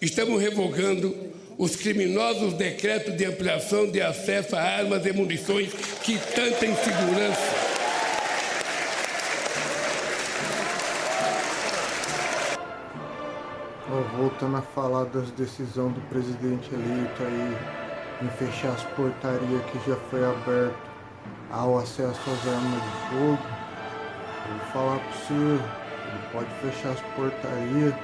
Estamos revogando os criminosos decretos de ampliação de acesso a armas e munições que tanta insegurança voltando a falar das decisões do presidente eleito aí em fechar as portarias que já foi aberto ao acesso às armas de fogo, vou falar para você, ele pode fechar as portarias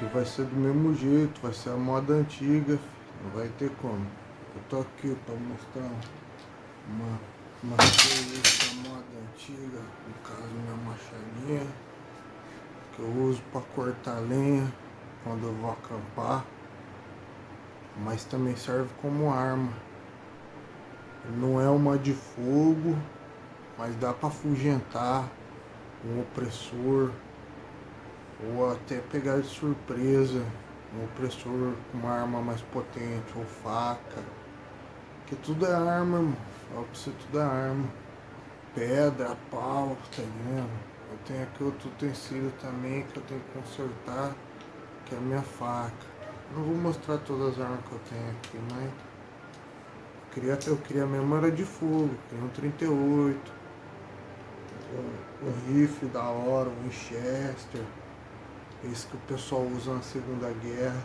que vai ser do mesmo jeito, vai ser a moda antiga, não vai ter como. Eu tô aqui para mostrar uma, uma coisa moda antiga, no caso minha machadinha, que eu uso para cortar lenha quando eu vou acampar, mas também serve como arma. Não é uma de fogo, mas dá para afugentar um opressor ou até pegar de surpresa um opressor com uma arma mais potente ou faca. Que tudo é arma, irmão. Fala pra você, tudo é arma. Pedra, pau, tá vendo? Eu tenho aqui outro utensílio também que eu tenho que consertar que é a minha faca. Não vou mostrar todas as armas que eu tenho aqui, mas eu queria, eu queria mesmo era de fogo, queria um 38, um, um rifle da hora, um Winchester, esse que o pessoal usa na Segunda Guerra.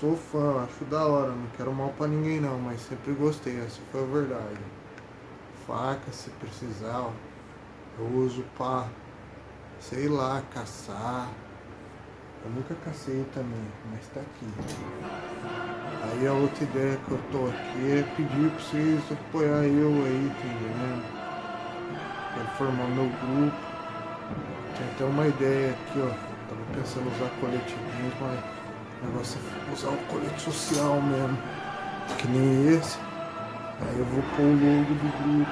Sou fã, acho da hora, não quero mal pra ninguém não, mas sempre gostei, essa foi a verdade. Faca se precisar, ó, eu uso pra, sei lá, caçar, eu nunca cacei também, mas tá aqui. Aí a outra ideia que eu tô aqui é pedir pra vocês apoiar eu aí, tá entendendo? Quero formar meu grupo. Tem até uma ideia aqui, ó. Tava pensando em usar coletivismo, mas o negócio é usar o colete social mesmo. Que nem esse. Aí eu vou pôr o logo do grupo.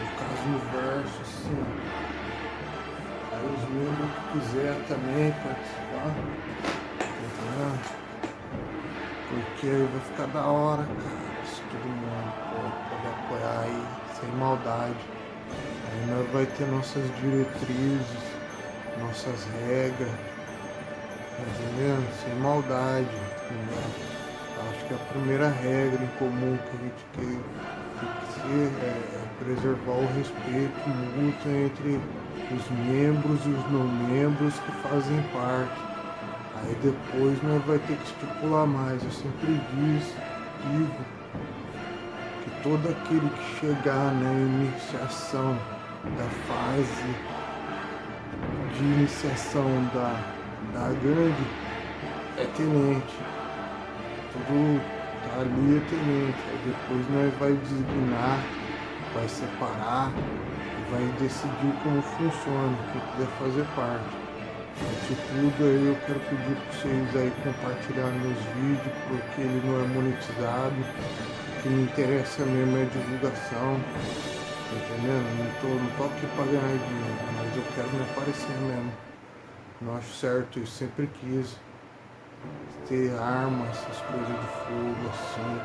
No caso no verso, assim, os membros que quiser também participar. Porque aí vai ficar da hora, cara, se todo mundo pode apoiar aí, sem maldade. Aí nós vai ter nossas diretrizes, nossas regras, tá? Sem maldade, entendeu? Acho que a primeira regra em comum que a gente tem que ser é, é preservar o respeito mútuo entre os membros e os não membros que fazem parte. Aí depois nós vai ter que estipular mais. Eu sempre diz, digo que todo aquele que chegar na iniciação da fase de iniciação da, da gangue é tenente. Tudo tá ali é tenente. Aí depois nós vai designar, vai separar vai decidir como funciona, quem quiser fazer parte. Isso tudo aí eu quero pedir para vocês aí compartilhar meus vídeos, porque ele não é monetizado. O que me interessa mesmo é divulgação. Entendendo? Não tô, não tô aqui para ganhar dinheiro, mas eu quero me aparecer mesmo. Não acho certo, eu sempre quis ter armas, essas coisas de fogo assim,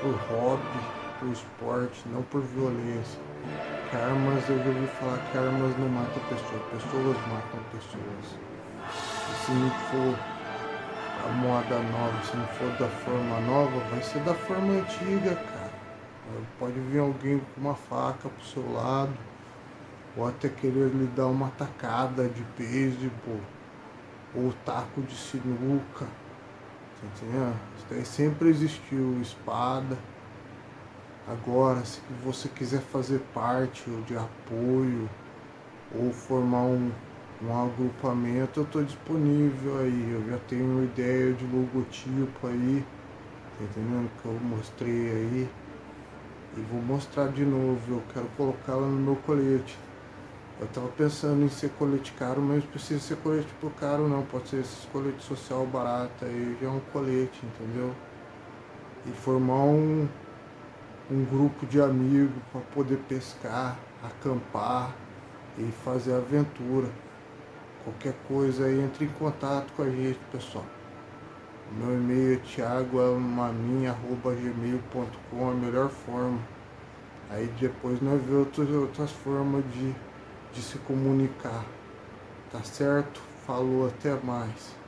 por hobby, por esporte, não por violência que armas, eu já ouvi falar que armas não matam pessoas, pessoas matam pessoas. E se não for a moda nova, se não for da forma nova, vai ser da forma antiga, cara. Pode vir alguém com uma faca pro seu lado, ou até querer lhe dar uma tacada de beisebol, ou taco de sinuca. Tá entendendo? Isso daí sempre existiu, espada. Agora, se você quiser fazer parte de apoio ou formar um, um agrupamento, eu estou disponível aí. Eu já tenho ideia de logotipo aí, tá entendendo? Que eu mostrei aí. E vou mostrar de novo, eu quero colocá-la no meu colete. Eu estava pensando em ser colete caro, mas precisa ser colete por caro não, pode ser esse colete social barato aí, já é um colete, entendeu? E formar um, um grupo de amigos para poder pescar, acampar e fazer aventura. Qualquer coisa aí, entre em contato com a gente, pessoal. Meu e-mail é thiagomaminha.gmail.com, a melhor forma. Aí depois nós vemos outras, outras formas de, de se comunicar. Tá certo? Falou, até mais.